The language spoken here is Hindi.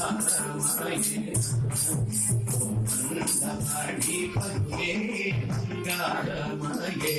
ण्डपाणि पद्मे गारमये